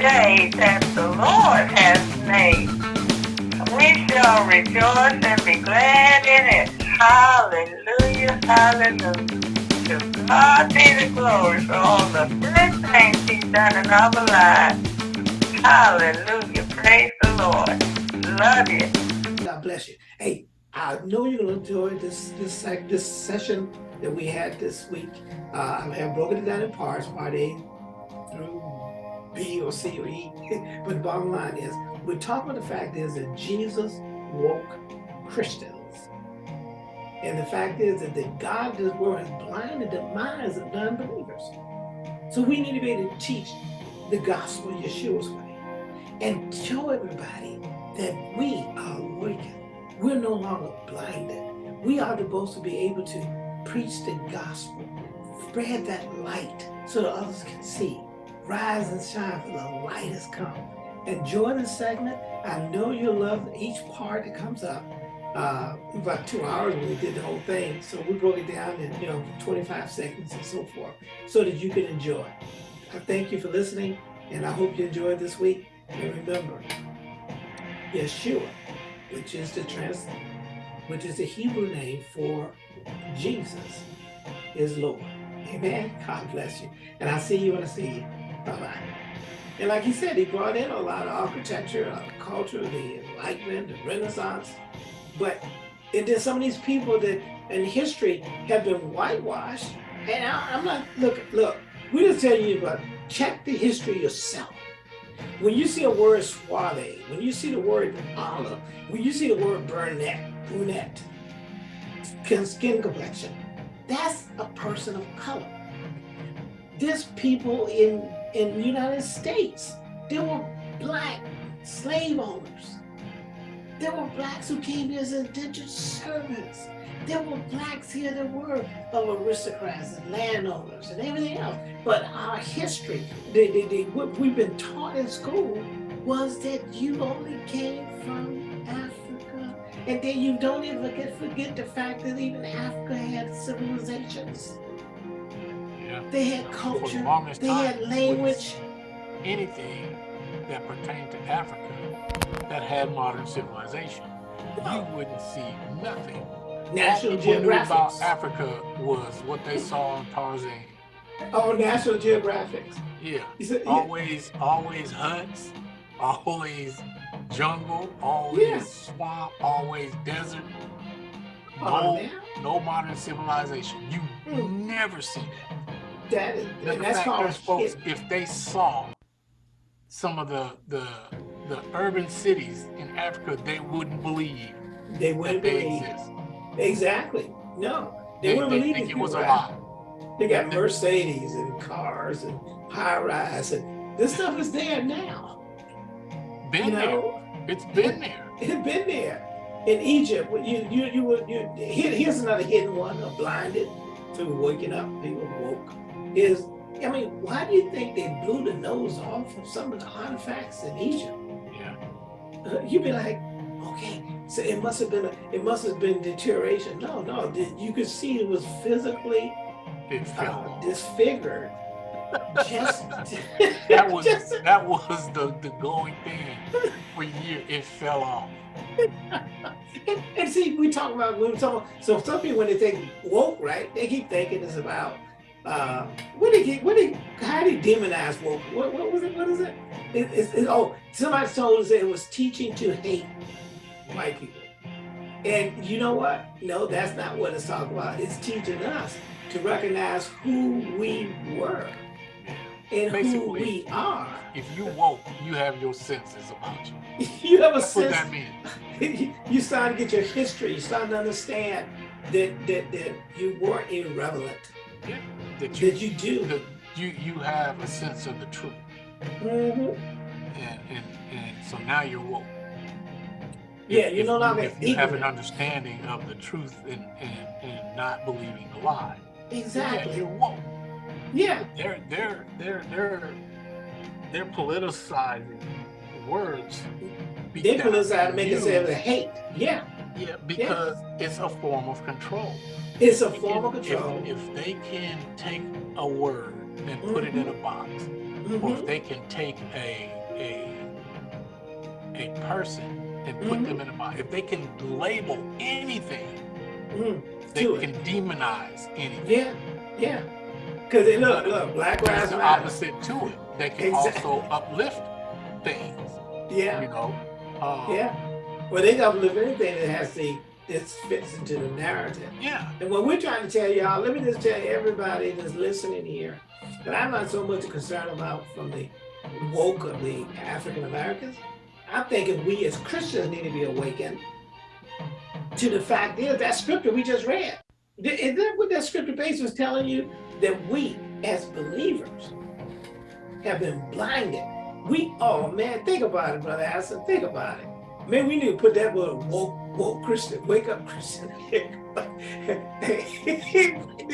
day that the Lord has made. We shall rejoice and be glad in it. Hallelujah, hallelujah. To God be the glory for all the good things he's done in our lives. Hallelujah, praise the Lord. Love you. God bless you. Hey, I know you're going to enjoy this this this session that we had this week. Uh, I have broken it down in parts, part A through B or C or E. but the bottom line is, we're talking about the fact is that Jesus woke Christians. And the fact is that the God of this world has blinded the minds of non-believers. So we need to be able to teach the gospel Yeshua's way and show everybody that we are awakened. We're no longer blinded. We are supposed to be able to preach the gospel, spread that light so that others can see. Rise and shine for the light has come. Enjoy this segment. I know you'll love each part that comes up. Uh, about two hours we did the whole thing. So we broke it down in, you know, 25 seconds and so forth so that you can enjoy. I thank you for listening and I hope you enjoyed this week. And remember, Yeshua, which is the trans, which is the Hebrew name for Jesus, is Lord. Amen. God bless you. And I'll see you when I see you. And like he said, he brought in a lot of architecture, a lot of culture, the Enlightenment, the Renaissance. But it did some of these people that in history have been whitewashed. And I, am not, look, look, we're just tell you about, check the history yourself. When you see a word suave, when you see the word olive, when you see the word brunette, brunette, skin complexion, that's a person of color. There's people in in the United States. There were black slave owners. There were blacks who came here as indentured servants. There were blacks here that were of aristocrats and landowners and everything else. But our history, the, what we've been taught in school was that you only came from Africa. And then you don't even forget, forget the fact that even Africa had civilizations. They had culture. The they time, had language. Anything that pertained to Africa that had modern civilization, no. you wouldn't see nothing. National Geographic about Africa was what they saw on Tarzan. Oh, National Geographic. Yeah. Said, yeah. Always, always huts, always jungle, always yeah. swamp, always desert. Oh, no, no modern civilization. You mm. never see that that the that's fact folks, if they saw some of the the the urban cities in Africa, they wouldn't believe. They wouldn't they believe. Exist. Exactly. No, they, they wouldn't they believe think it was a lie. They got Mercedes and cars and high rise and this stuff is there now. Been you know? there. It's been there. It's been there. In Egypt, you you you were you, here, here's another hidden one, a blinded to waking up. People woke is, I mean, why do you think they blew the nose off of some of the artifacts in Egypt? Yeah. Uh, you'd be like, okay, so it must have been a, it must have been deterioration. No, no, you could see it was physically uh, disfigured. Just that was just, that was the the going thing for years. It fell off. and, and, see, we talk about when we talk. So some people when they think woke, right? They keep thinking it's about uh, what did he, what did, how did he demonize woke? What, what was it, what is it? it, it, it oh, somebody told us that it was teaching to hate white people. And you know what? No, that's not what it's talking about. It's teaching us to recognize who we were and Basically, who we are. If you woke, you have your senses about you. you have a That's sense. What that means. you start to get your history. You start to understand that that, that you weren't irrelevant. Yeah that you, that you do. That you you have a sense of the truth. Mm -hmm. And, and and so now you're woke. Yeah, you know, if, if you have an understanding of the truth and, and, and not believing the lie. Exactly. Yeah, you're woke. Yeah. They're they're they're they're they're politicizing words. They politicize to make it say hate. Yeah. Yeah, because yeah. it's a form of control. It's a form of control. If, if, they can take a word and put mm -hmm. it in a box, mm mm-hmm. or if they can take a a a person and put mm-hmm. them in a box, if they can label anything, mm-hmm. they can demonize anything. Yeah, yeah. Because look, look, Black Lives Matter. opposite to it. They can exactly. also uplift things. Yeah. You know. Uh, yeah. Well, they can uplift anything that has the this fits into the narrative. Yeah. And what we're trying to tell y'all, let me just tell everybody that's listening here, that I'm not so much concerned about from the woke of the African Americans. I'm thinking we as Christians need to be awakened to the fact is that scripture we just read. Is that what that scripture base was telling you? That we as believers have been blinded. We, oh man, think about it, Brother Aston, think about it. Man, we need to put that word woke, woke Christian, wake up Christian.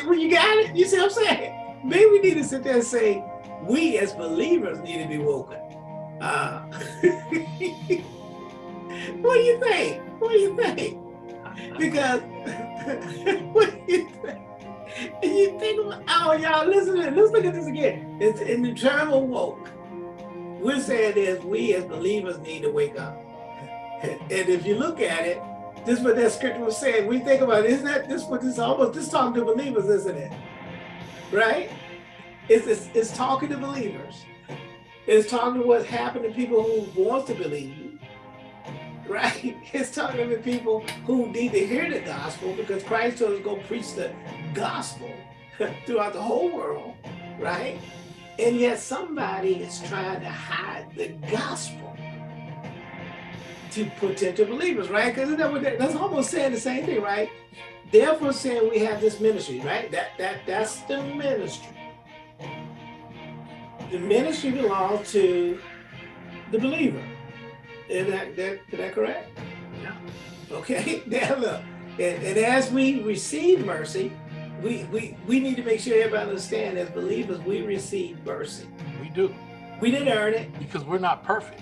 when you got it, you see what I'm saying? Maybe we need to sit there and say, we as believers need to be woken. Uh, what do you think? What do you think? Because what do you think? And you think, oh, y'all, listen, let's look at this again. It's in the term of woke. We're saying is we as believers need to wake up. And if you look at it, this is what that scripture was saying. We think about it, isn't that this what this almost this talking to believers, isn't it? Right? It's, it's, it's talking to believers. It's talking to what's happened to people who want to believe, right? It's talking to people who need to hear the gospel because Christ told us to go preach the gospel throughout the whole world, right? And yet somebody is trying to hide the gospel to potential believers, right? Because that that's almost saying the same thing, right? Therefore saying we have this ministry, right? That that that's the ministry the ministry belongs to the believer. Is that, that, is that correct? Yeah. Okay, now look, and, and as we receive mercy, we, we, we need to make sure everybody understands as believers, we receive mercy. We do. We didn't earn it. Because we're not perfect.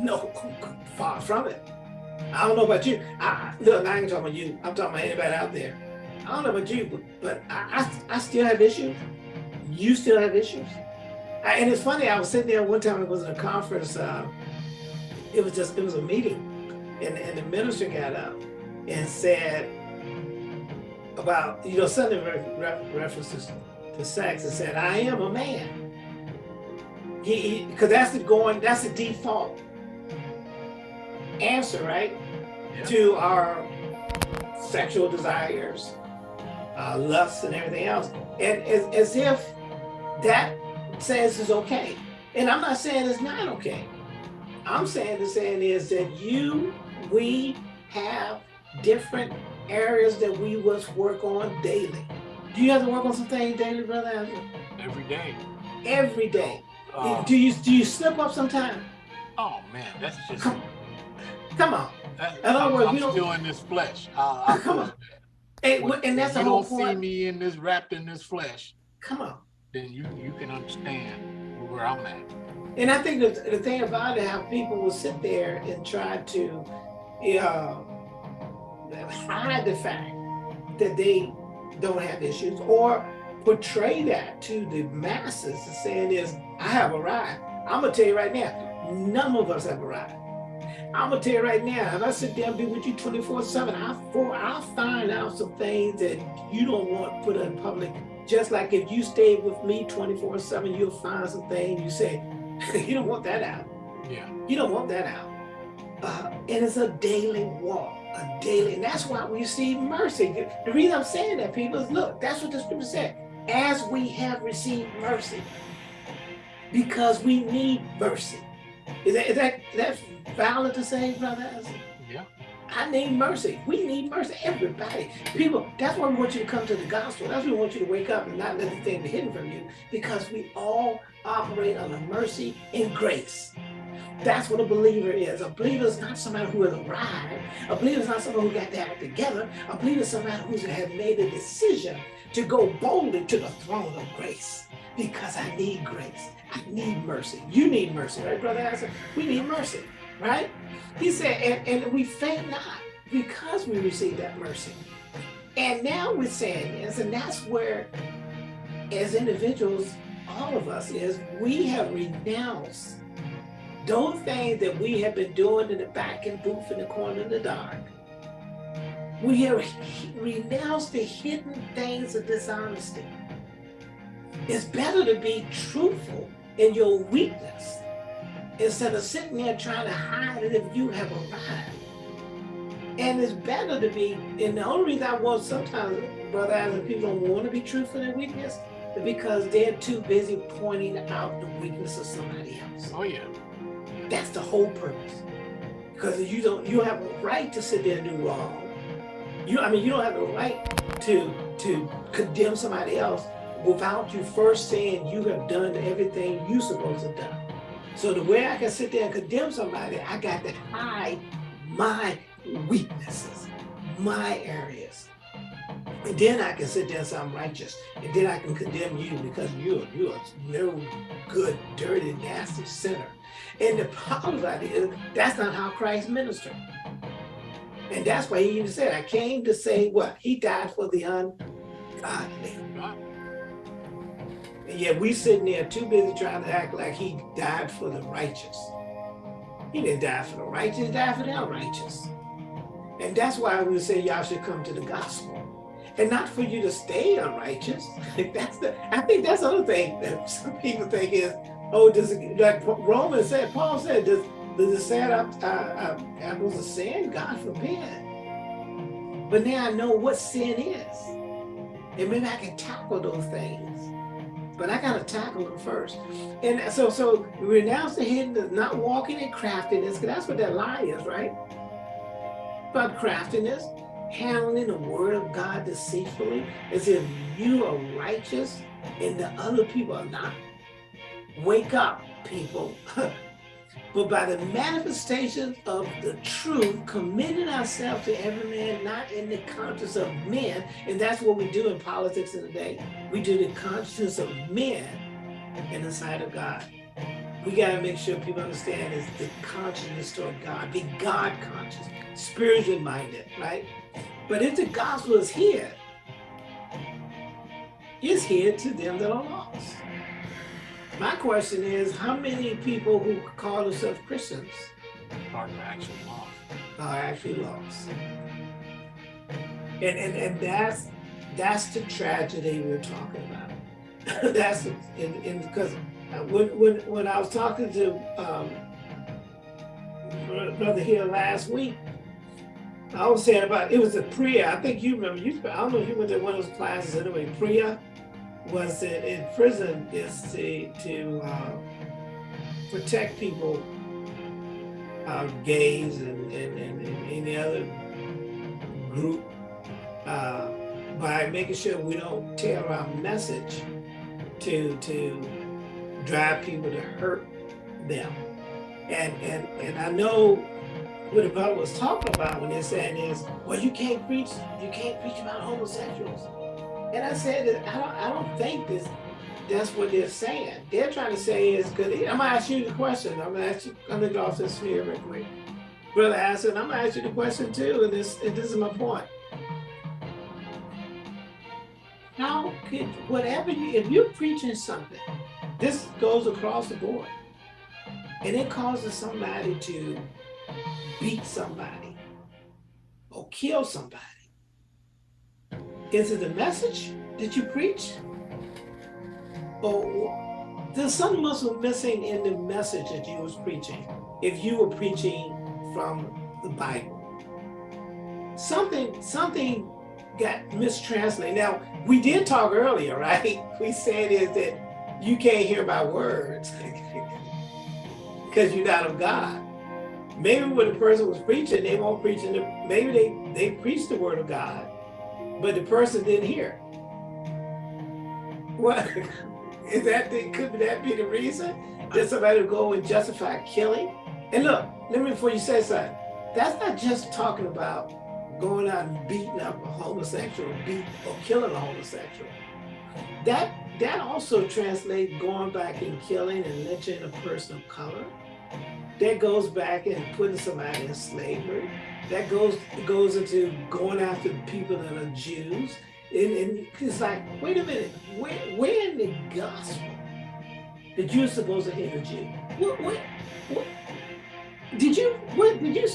No, far from it. I don't know about you. I, look, I ain't talking about you. I'm talking about anybody out there. I don't know about you, but, but I, I, I still have issues. You still have issues and it's funny, I was sitting there one time, it was in a conference, uh, it was just, it was a meeting, and, and the minister got up and said about, you know, Sunday re references to sex and said, I am a man. He, because that's the going, that's the default answer, right? Yeah. To our sexual desires, uh, lusts and everything else. And as, as if that says is okay. And I'm not saying it's not okay. I'm saying the saying is that you, we have different areas that we must work on daily. Do you have to work on some things daily, brother? Every day. Every day. Uh, do you do you slip up sometime? Oh man, that's just come, come on. That, in other words, I'm still don't, in this flesh. I, I, come on. And, when, and that's you don't see me in this wrapped in this flesh. Come on then you you can understand where I'm at. And I think the, the thing about it, how people will sit there and try to uh, hide the fact that they don't have issues or portray that to the masses saying is, I have arrived. I'm gonna tell you right now, none of us have arrived. I'm gonna tell you right now, if I sit there and be with you 24 seven, I'll, I'll find out some things that you don't want put in public just like if you stay with me 24 seven, you'll find some things you say, you don't want that out. Yeah. You don't want that out. Uh, and it's a daily walk, a daily, and that's why we receive mercy. The reason I'm saying that, people, is look, that's what the scripture said. As we have received mercy, because we need mercy. Is that, is that that's valid to say, brother? I need mercy. We need mercy. Everybody. People, that's why we want you to come to the gospel. That's why we want you to wake up and not let the thing be hidden from you. Because we all operate under mercy and grace. That's what a believer is. A believer is not somebody who has arrived. A believer is not somebody who got that together. A believer is somebody who has made a decision to go boldly to the throne of grace. Because I need grace. I need mercy. You need mercy, right, Brother Harrison? We need mercy right? He said, and, and we faint not because we received that mercy. And now we're saying this, and that's where, as individuals, all of us is we have renounced those things that we have been doing in the back and booth in the corner in the dark. We have renounced the hidden things of dishonesty. It's better to be truthful in your weakness instead of sitting there trying to hide it if you have arrived. And it's better to be, and the only reason I want sometimes, Brother Adam, people don't want to be truthful in weakness is because they're too busy pointing out the weakness of somebody else. Oh yeah. That's the whole purpose. Because you don't you have a right to sit there and do wrong. You I mean you don't have the right to to condemn somebody else without you first saying you have done everything you supposed to do. So the way I can sit there and condemn somebody, I got to hide my weaknesses, my areas. And then I can sit there and say I'm righteous. And then I can condemn you because you're, you're no good, dirty, nasty sinner. And the problem about it is that's not how Christ ministered. And that's why he even said, I came to say what? He died for the ungodly. And yet we sitting there too busy trying to act like he died for the righteous. He didn't die for the righteous, he died for the unrighteous. And that's why we say y'all should come to the gospel. And not for you to stay unrighteous. that's the I think that's the other thing that some people think is, oh, does it like Romans said, Paul said, does does it say uh, uh, apples of sin? God forbid. But now I know what sin is. And maybe I can tackle those things but I gotta tackle them first. And so, so renounce the hidden, not walking in craftiness, because that's what that lie is, right? But craftiness, handling the word of God deceitfully, as if you are righteous and the other people are not. Wake up, people. but by the manifestation of the truth, committing ourselves to every man, not in the conscience of men. And that's what we do in politics in the day. We do the conscience of men in the sight of God. We got to make sure people understand is the consciousness toward God, be God conscious, spiritually minded, right? But if the gospel is here, it's here to them that are lost. My question is, how many people who call themselves Christians are actually lost? Are actually lost. And, and, and that's that's the tragedy we're talking about. that's in, in because when, when when I was talking to um, brother here last week, I was saying about it was a Priya. I think you remember. You I don't know if you went to one of those classes anyway. Priya was that in prison is to, to uh, protect people, uh, gays and, and, and, and, any other group, uh, by making sure we don't tell our message to, to drive people to hurt them. And, and, and I know what the brother was talking about when they're saying is, well, you can't preach, you can't preach about homosexuals. And I said that I don't, I don't think this, that's what they're saying. They're trying to say is good. I'm gonna ask you the question. I'm gonna ask you, I'm gonna go off this real quick. Brother Aston, I'm gonna ask you the question too, and this, and this is my point. How could, whatever you, if you're preaching something, this goes across the board, and it causes somebody to beat somebody or kill somebody, is it the message that you preach? Or there's something must be missing in the message that you was preaching if you were preaching from the Bible. Something, something got mistranslated. Now, we did talk earlier, right? We said is that you can't hear my words because you're not of God. Maybe when the person was preaching, they won't preaching, the, maybe they, they preached the word of God, but the person didn't hear. What is that? The, could that be the reason that somebody go and justify killing? And look, let me before you say something. That's not just talking about going out and beating up a homosexual, beat or killing a homosexual. That that also translates going back and killing and lynching a person of color. That goes back and putting somebody in slavery that goes goes into going after people that are Jews. And, and it's like, wait a minute, where, where in the gospel the Jews supposed to hate a Jew. What, what, what? Did you, what, did you,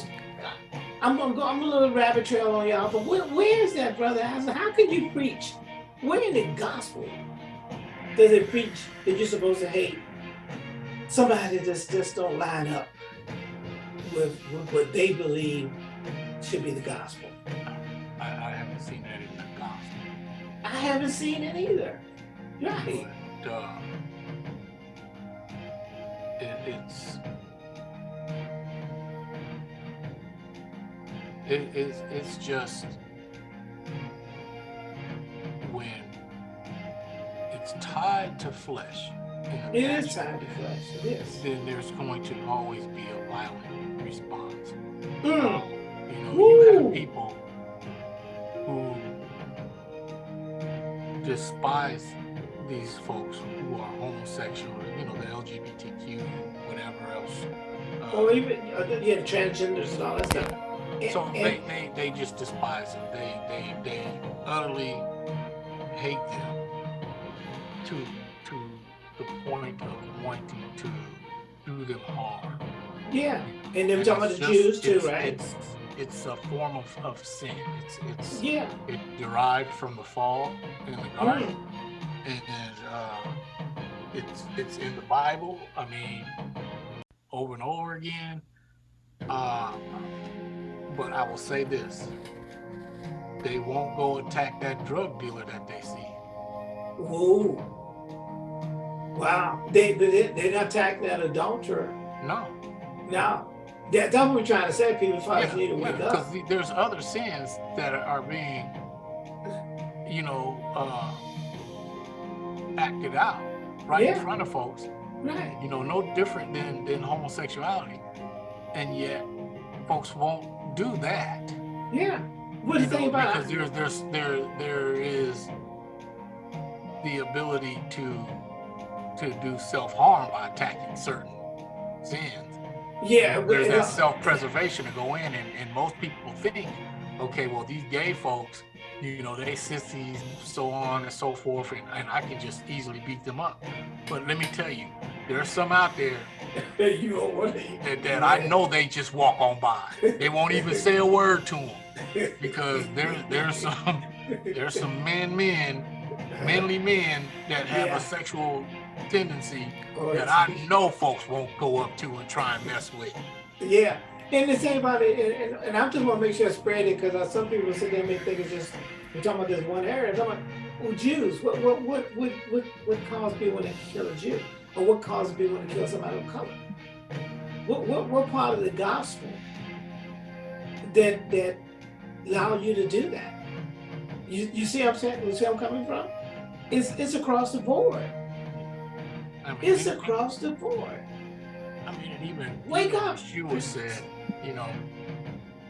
I'm gonna go, I'm a little rabbit trail on y'all, but where, where is that, brother? How can you preach? Where in the gospel does it preach that you're supposed to hate somebody that just, just don't line up with, with what they believe should be the gospel? I, I haven't seen that in the gospel. I haven't seen it either. Right. But, uh, it, it's it, it's it's just when it's tied to flesh. It is tied to flesh. It is. Then there's going to always be a violent response. Mm. People who despise these folks who are homosexual, you know, the LGBTQ, whatever else. Uh, or even uh, yeah, transgenders and all that stuff. So and, they, they, they just despise them. They they they utterly hate them to to the point of wanting to do them harm. Yeah, and they're talking about the Jews too, right? It's, it's a form of, of sin. It's it's yeah. It derived from the fall in the garden. Mm and, uh, it's it's in the Bible. I mean, over and over again. Uh, but I will say this: they won't go attack that drug dealer that they see. Ooh. Wow. They, they, not attack that adulterer. No. No. That, that's what we're trying to say. People yeah, need to wake yeah, up. Because there's other sins that are being, you know, uh, acted out right yeah. in front of folks. Right. You know, no different than, than homosexuality. And yet folks won't do that. Yeah. What do you, think about because there's there's there there is the ability to to do self-harm by attacking certain sins. Yeah, there's that self-preservation to go in and, and most people think, okay, well these gay folks you know, they sissies, so on and so forth, and, and I can just easily beat them up. But let me tell you, there's some out there you that, that I know they just walk on by. They won't even say a word to them because there there's some there's some men men manly men that have yeah. a sexual tendency oh, that I know folks won't go up to and try and mess with. Yeah, and the same about it, and, and, and I just want to make sure I spread it because uh, some people sit there and think it's just we're talking about this one area. I'm talking about well, Jews. What what what what what what caused people to kill a Jew, or what caused people to kill somebody of color? What what what part of the gospel that that allow you to do that? You you see I'm saying? You see I'm coming from? It's it's across the board. I mean, it's across the board. I mean, even wake up. Yeshua said, you know,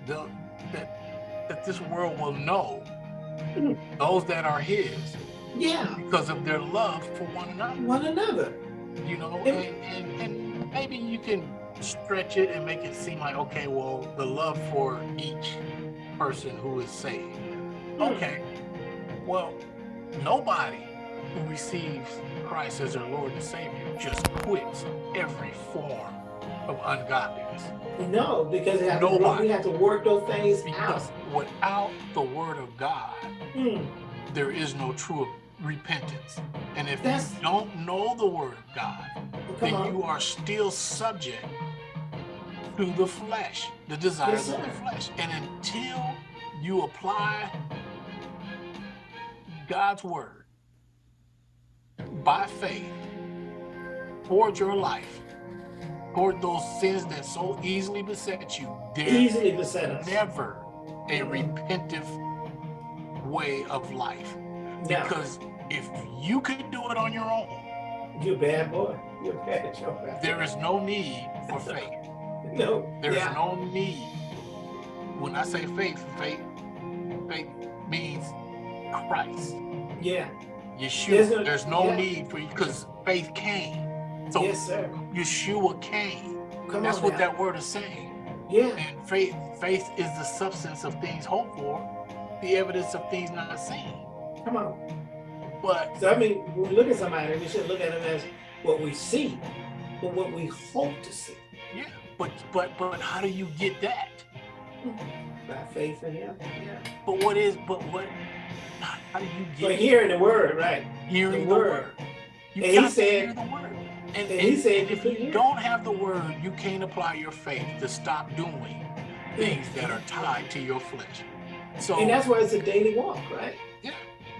the, that that this world will know those that are his. Yeah. Because of their love for one another. One another. You know, and, and, and maybe you can stretch it and make it seem like, okay, well, the love for each person who is saved. Hmm. Okay. Well, nobody who receives Christ as their Lord and Savior just quits every form of ungodliness. No, because have to, we have to work those things because out. without the Word of God, mm. there is no true repentance. And if That's... you don't know the Word of God, well, then on. you are still subject to the flesh, the desires yes, of the flesh. And until you apply God's Word by faith towards your life, toward those sins that so easily beset you. There easily beset us. Never a repentive way of life. Because if you could do it on your own, you're bad boy. You're bad, you're. There is no need for faith. No. There's yeah. no need. When I say faith, faith, faith means Christ. Yeah. Yeshua. There's no, there's no yeah. need for you because faith came. So yes, sir. Yeshua came. Come That's what now. that word is saying. Yeah. And faith, faith is the substance of things hoped for, the evidence of things not seen. Come on. But so I mean, we look at somebody, we should look at them as what we see, but what we hope to see. Yeah, but but but how do you get that? By faith in Him. Yeah. But what is? But what? How do you get? But hearing the word, right? Hearing the, the word. word. You And he said- hear the word. And, and he said and if you don't have the word, you can't apply your faith to stop doing things that are tied to your flesh. So And that's why it's a daily walk, right? Yeah,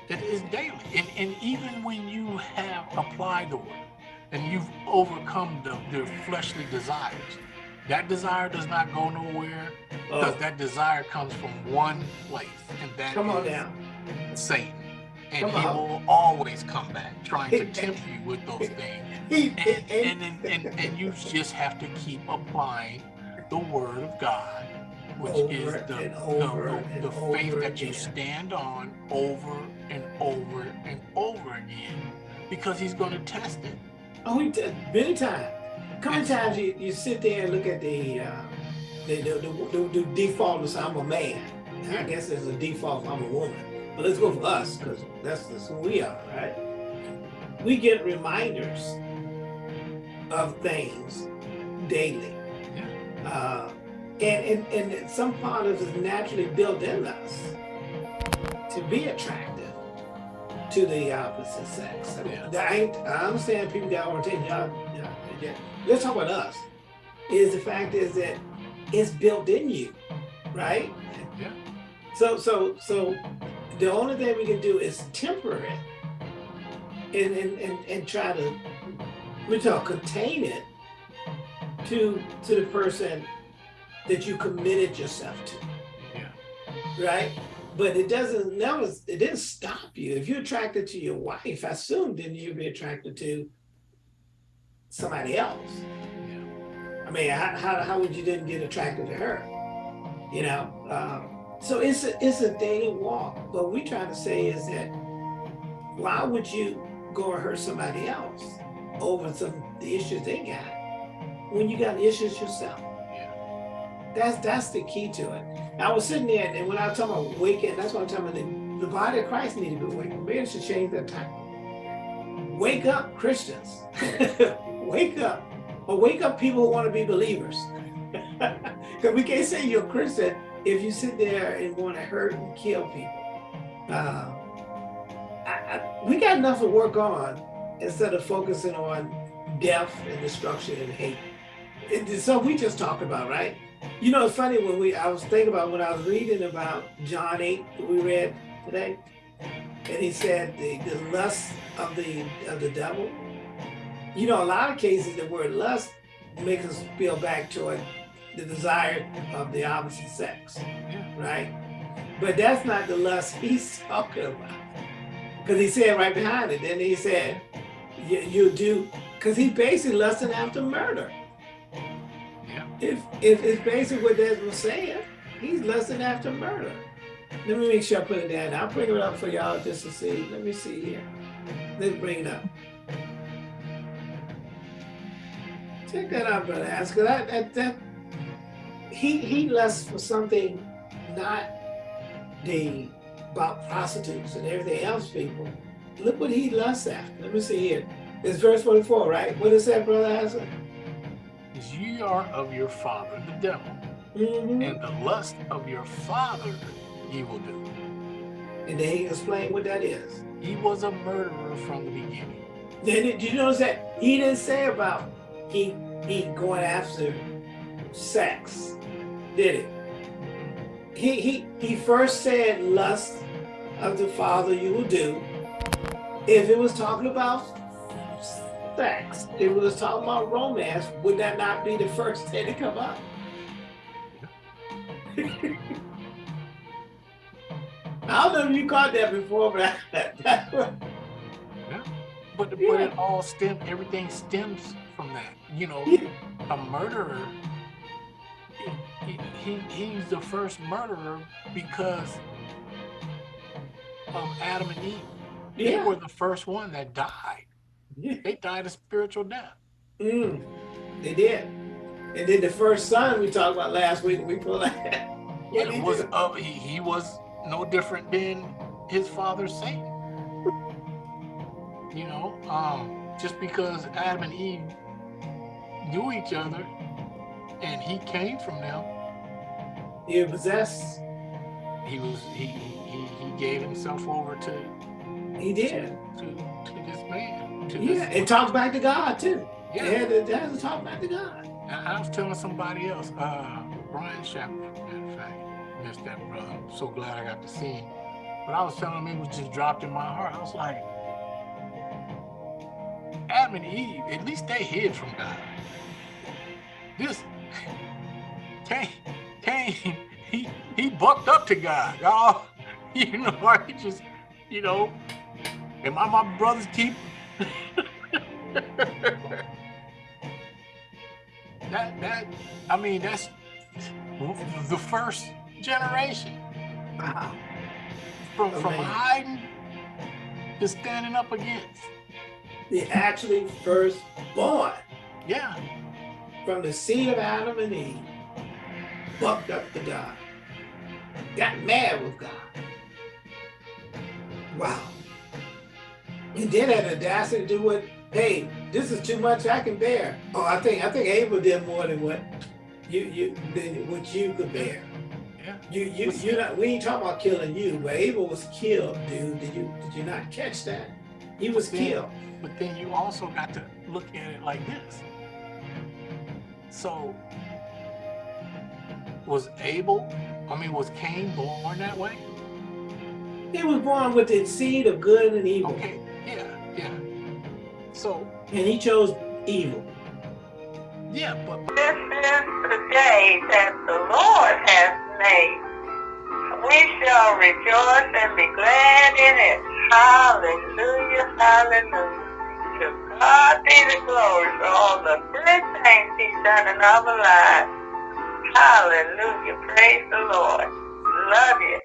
it is daily. And, and even when you have applied the word and you've overcome the, the fleshly desires, that desire does not go nowhere oh. because Oh, that desire comes from one place, and that come on now. Satan. And he will always come back trying to tempt you with those things. And, and, and, and, and you just have to keep applying the word of God, which is the, the, the, faith that you stand on over and over and over again because he's going to test it. Oh, did many times. How many times you, you sit there and look at the, uh, the, the, the, the, the default is I'm a man. I guess there's a default I'm a woman. But let's go for us because that's, that's who we are, right? We get reminders of things daily. Yeah. Uh, and, and, and some part of it is naturally built in us to be attractive to the opposite sex. I, mean, Yeah. that ain't, I understand people got orientation. Y'all, yeah. Let's talk about us. Is the fact is that it's built in you, right? Yeah. So so so the only thing we can do is temper it and and, and, and try to we talk contain it to to the person that you committed yourself to. Yeah. Right? But it doesn't never it didn't stop you. If you're attracted to your wife, I assume then you'd be attracted to somebody else. Yeah. I mean, how, how, how would you then get attracted to her? You know, um, so it's a, it's a daily walk. What we're trying to say is that why would you go and hurt somebody else over some the issues they got when you got issues yourself? Yeah. That's that's the key to it. I was sitting there, and when I was talking about waking, that's what I'm talking about. The, the body of Christ need to be waking. Maybe should change that time. Wake up, Christians. wake up. Or wake up people who want to be believers. Because we can't say you're a Christian if you sit there and want to hurt and kill people. Uh, I, I, we got enough to work on instead of focusing on death and destruction and hate. It, something we just talked about, right? You know, it's funny when we, I was thinking about when I was reading about John 8 that we read today, and he said the, the lust of the of the devil. You know, a lot of cases the word lust makes us feel back toward the desire of the opposite sex, right? But that's not the lust he's talking about. Because he said right behind it, then he said, you, you do, because he basically lusting after murder. Yeah. If, if it's basically what was saying, he's lusting after murder. Let me make sure I put it down. I'll bring it up for y'all just to see. Let me see here. Let's bring it up. Check that out, brother. Ask that that that he he lusts for something not the about prostitutes and everything else, people. Look what he lusts after. Let me see here. It's verse 44, right? What is that, brother Isaac? Is ye are of your father, the devil, Mhm. and the lust of your father ye will do. And then he explained what that is. He was a murderer from the beginning. Then did you notice that he didn't say about he he going after sex, did it? He he he first said lust of the father you will do. If it was talking about sex, if it was talking about romance, would that not be the first thing to come up? I don't know if you caught that before, but I, that's what, But, but Yeah. it all stem everything stems from that. You know, Yeah. a murderer he, he, he's the first murderer because of Adam and Eve. They yeah. were the first one that died. yeah. They died a spiritual death. Mm, they did. And then the first son we talked about last week, we pulled that. What It he was do? uh, he, he was no different than his father Satan. You know, um, just because Adam and Eve knew each other and he came from them. He possessed. He was he he he gave himself over to. He did to to this man. To yeah, this it talks back to God too. Yeah, it, had to, has to talk back to God. I, I was telling somebody else, uh, Brian Shepard, of fact, missed that brother. I'm so glad I got to see him. But I was telling him it was just dropped in my heart. I was like, Adam and Eve, at least they hid from God. This Cain, Cain, he he bucked up to God. Oh, you know, I just, you know, am I my brother's keeper? that that I mean that's the first generation. Wow. From from hiding to standing up against. The actually first born. Yeah. From the seed of Adam and Eve. Bucked up to God. Got mad with God. Wow. And then had the audacity to do what, hey, this is too much I can bear. Oh, I think I think Abel did more than what you you than what you could bear. Yeah. You you you not we ain't talking about killing you, but Abel was killed, dude. Did you did you not catch that? He was but then, killed. But then you also got to look at it like this. So was Abel, I mean, was Cain born that way? He was born with the seed of good and evil. Okay, yeah, yeah. So and he chose evil. Yeah, but this is the day that the Lord has made. We shall rejoice and be glad in it. Hallelujah, hallelujah. Ah, God be the glory for all the good things He's done in our lives. Hallelujah. Praise the Lord. Love you.